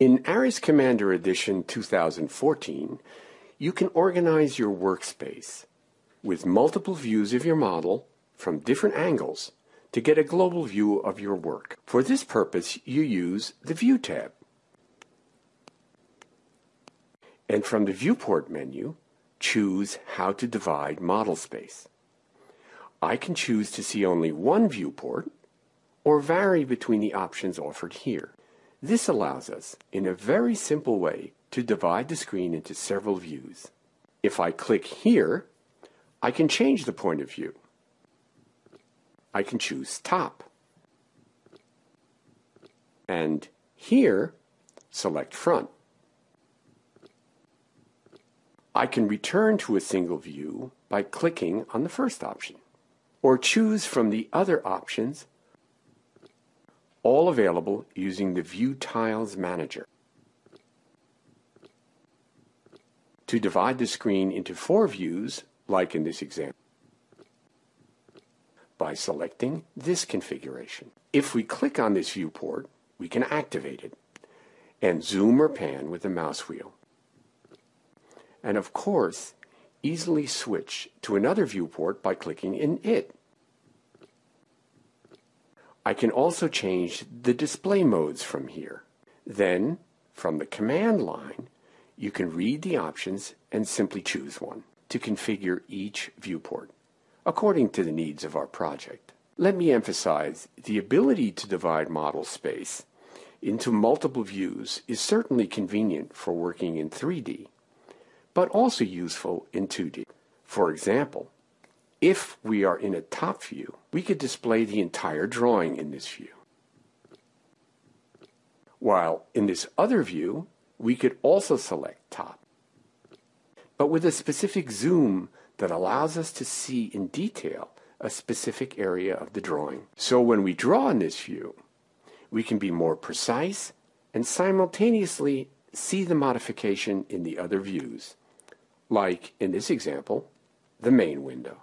In ARES Commander Edition 2014, you can organize your workspace with multiple views of your model from different angles to get a global view of your work. For this purpose, you use the View tab. And from the Viewport menu, choose how to divide model space. I can choose to see only one viewport or vary between the options offered here. This allows us, in a very simple way, to divide the screen into several views. If I click here, I can change the point of view. I can choose top. And here, select front. I can return to a single view by clicking on the first option, or choose from the other options, all available using the View Tiles Manager. To divide the screen into four views, like in this example, by selecting this configuration. If we click on this viewport, we can activate it and zoom or pan with the mouse wheel and of course, easily switch to another viewport by clicking in it. I can also change the display modes from here. Then, from the command line, you can read the options and simply choose one to configure each viewport according to the needs of our project. Let me emphasize the ability to divide model space into multiple views is certainly convenient for working in 3D but also useful in 2D. For example, if we are in a top view, we could display the entire drawing in this view. While in this other view, we could also select top, but with a specific zoom that allows us to see in detail a specific area of the drawing. So when we draw in this view, we can be more precise and simultaneously see the modification in the other views like in this example, the main window.